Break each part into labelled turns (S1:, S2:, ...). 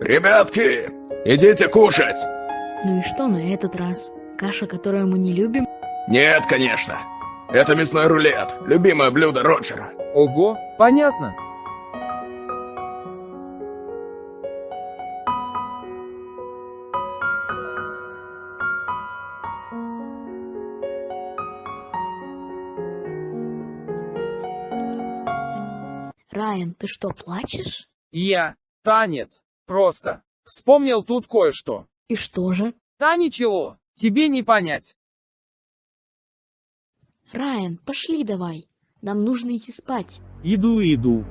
S1: Ребятки, идите кушать.
S2: Ну и что на этот раз? Каша, которую мы не любим?
S1: Нет, конечно. Это мясной рулет, любимое блюдо Роджера.
S3: Ого, понятно.
S2: Райан, ты что, плачешь?
S3: Я. Танец. Просто. Вспомнил тут кое-что.
S2: И что же?
S3: Да ничего, тебе не понять.
S2: Райан, пошли давай. Нам нужно идти спать.
S3: Иду, иду.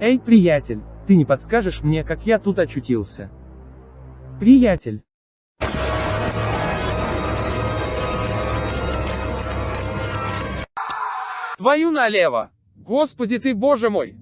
S3: Эй, приятель, ты не подскажешь мне, как я тут очутился? Приятель. Твою налево! Господи ты, боже мой!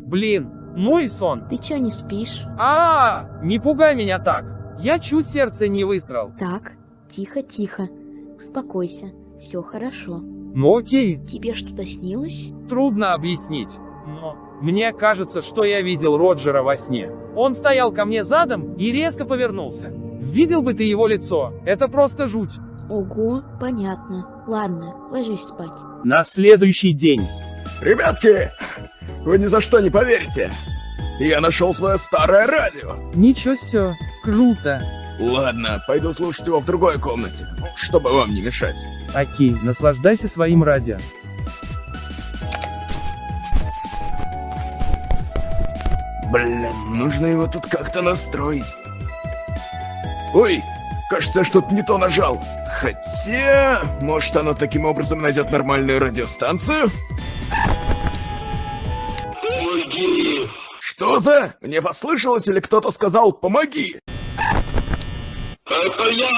S3: Блин, мой сон.
S2: Ты чё не спишь?
S3: А, -а, а, не пугай меня так. Я чуть сердце не высрал.
S2: Так, тихо, тихо. Успокойся. Все хорошо.
S3: Ну окей.
S2: Тебе что-то снилось?
S3: Трудно объяснить. Но мне кажется, что я видел Роджера во сне. Он стоял ко мне задом и резко повернулся. Видел бы ты его лицо, это просто жуть.
S2: Ого, понятно. Ладно, ложись спать.
S3: На следующий день.
S1: Ребятки, вы ни за что не поверите. Я нашел свое старое радио.
S3: Ничего себе, круто.
S1: Ладно, пойду слушать его в другой комнате, чтобы вам не мешать.
S3: Окей, наслаждайся своим радио.
S1: Блин, нужно его тут как-то настроить. Ой, кажется, я что-то не то нажал. Хотя, может оно таким образом найдет нормальную радиостанцию? Помоги! Что за? Мне послышалось или кто-то сказал «помоги»? Это я,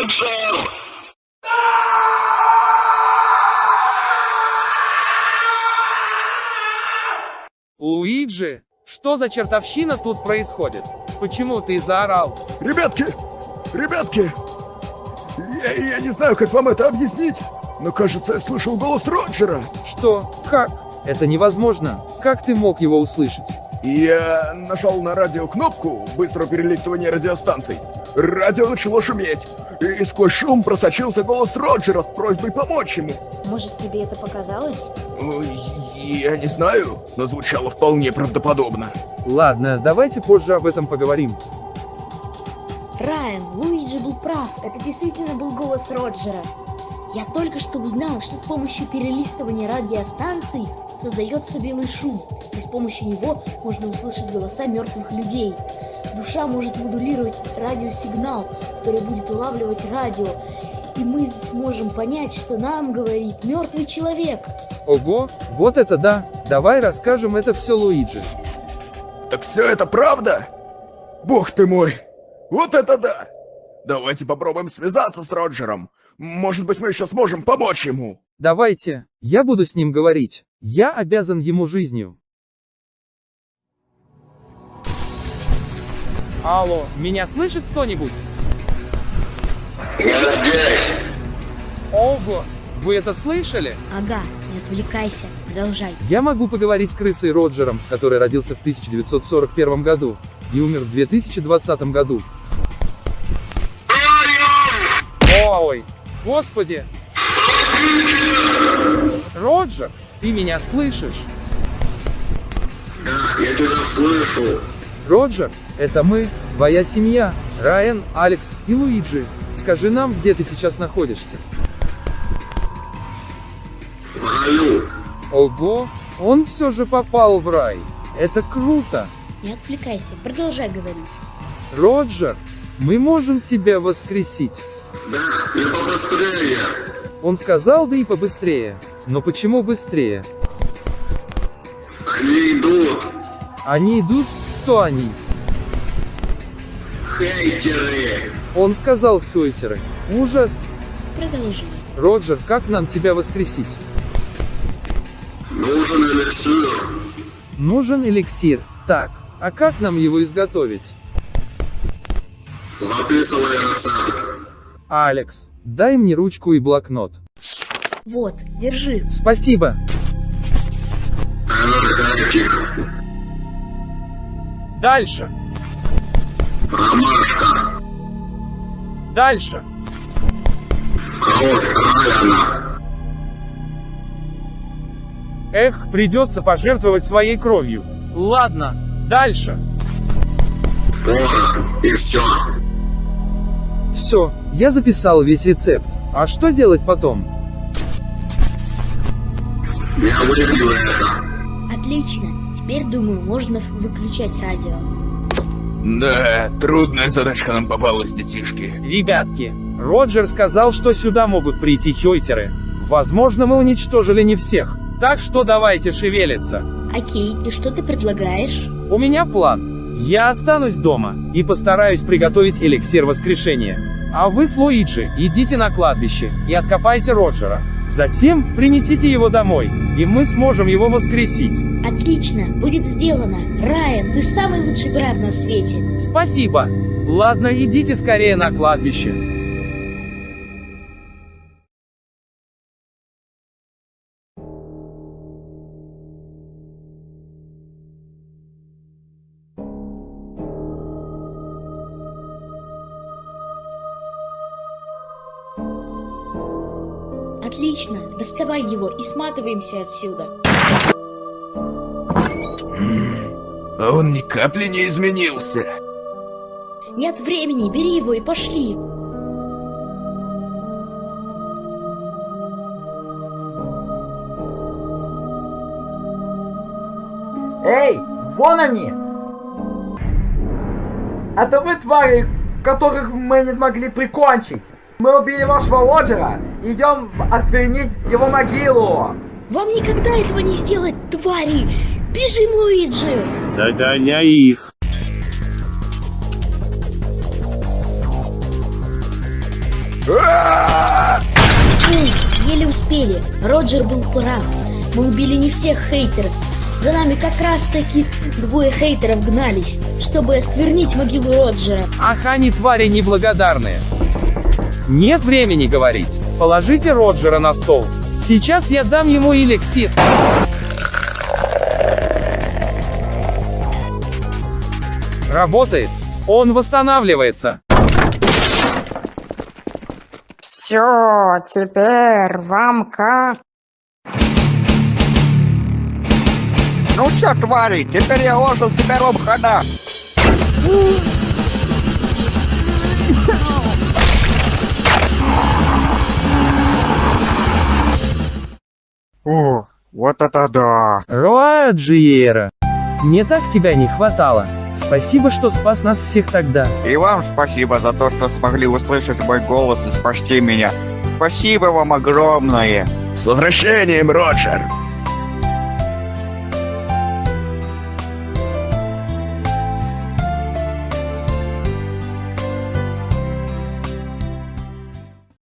S1: Роджер!
S3: Луиджи, что за чертовщина тут происходит? Почему ты заорал?
S1: Ребятки! Ребятки! Я, я не знаю, как вам это объяснить, но кажется, я слышал голос Роджера.
S3: Что? Как? Это невозможно. Как ты мог его услышать?
S1: Я нажал на радио кнопку быстрого перелистывания радиостанций. Радио начало шуметь, и сквозь шум просочился голос Роджера с просьбой помочь ему.
S2: Может, тебе это показалось?
S1: Я не знаю, но звучало вполне правдоподобно.
S3: Ладно, давайте позже об этом поговорим.
S2: Райан, Луиджи был прав, это действительно был голос Роджера. Я только что узнал, что с помощью перелистывания радиостанций создается белый шум, и с помощью него можно услышать голоса мертвых людей. Душа может модулировать радиосигнал, который будет улавливать радио, и мы сможем понять, что нам говорит мертвый человек.
S3: Ого, вот это да! Давай расскажем это все Луиджи.
S1: Так все это правда? Бог ты мой! Вот это да! Давайте попробуем связаться с Роджером. Может быть, мы еще сможем помочь ему.
S3: Давайте, я буду с ним говорить. Я обязан ему жизнью. Алло, меня слышит кто-нибудь?
S4: Я здесь.
S3: Ого, вы это слышали?
S2: Ага, не отвлекайся, продолжай.
S3: Я могу поговорить с крысой Роджером, который родился в 1941 году и умер в 2020 году. Ой, господи! Роджер, ты меня слышишь?
S4: Да, я тебя слышу.
S3: Роджер, это мы, твоя семья, Райан, Алекс и Луиджи. Скажи нам, где ты сейчас находишься.
S4: В раю.
S3: Ого, он все же попал в рай. Это круто.
S2: Не отвлекайся, продолжай говорить.
S3: Роджер, мы можем тебя воскресить.
S4: Да, и побыстрее.
S3: Он сказал, да и побыстрее. Но почему быстрее?
S4: Они идут.
S3: Они идут? Кто они?
S4: Хейтеры.
S3: Он сказал хейтеры. Ужас.
S2: Продолжи.
S3: Роджер, как нам тебя воскресить?
S4: Нужен эликсир.
S3: Нужен эликсир. Так, а как нам его изготовить?
S4: Записывай рецепт.
S3: Алекс, дай мне ручку и блокнот.
S2: Вот, держи.
S3: Спасибо.
S4: Энергетик.
S3: Дальше.
S4: Ромашка.
S3: Дальше.
S4: Кровь.
S3: Эх, придется пожертвовать своей кровью. Ладно, дальше.
S4: И все.
S3: Все, я записал весь рецепт. А что делать потом?
S4: Я выпью это.
S2: Отлично. Теперь, думаю, можно выключать радио.
S1: Да, трудная задачка нам попалась, детишки.
S3: Ребятки, Роджер сказал, что сюда могут прийти чойтеры. Возможно, мы уничтожили не всех. Так что давайте шевелиться.
S2: Окей, и что ты предлагаешь?
S3: У меня план. Я останусь дома и постараюсь приготовить эликсир воскрешения. А вы с Луиджи идите на кладбище и откопайте Роджера. Затем принесите его домой, и мы сможем его воскресить.
S2: Отлично, будет сделано. Райан, ты самый лучший брат на свете.
S3: Спасибо. Ладно, идите скорее на кладбище.
S2: Отлично, доставай его и сматываемся отсюда.
S1: А он ни капли не изменился.
S2: Нет времени, бери его и пошли.
S5: Эй, вон они! Это вы твари, которых мы не смогли прикончить! Мы убили вашего Роджера, идем осквернить его могилу!
S2: Вам никогда этого не сделать, твари! Бежим, Луиджи!
S6: Догоняй их.
S2: Еле успели. Роджер был прав. Мы убили не всех хейтеров. За нами как раз таки двое хейтеров гнались, чтобы осквернить могилу Роджера.
S3: Ах, они твари неблагодарные. Нет времени говорить. Положите Роджера на стол. Сейчас я дам ему эликсир. Работает. Он восстанавливается.
S7: Все, теперь вам как?
S8: Ну все, твари, теперь я ожил, теперь вам хана. Вот это да.
S3: Роаджиера. Мне так тебя не хватало. Спасибо, что спас нас всех тогда.
S8: И вам спасибо за то, что смогли услышать мой голос и спасти меня. Спасибо вам огромное.
S1: С возвращением, Роджер!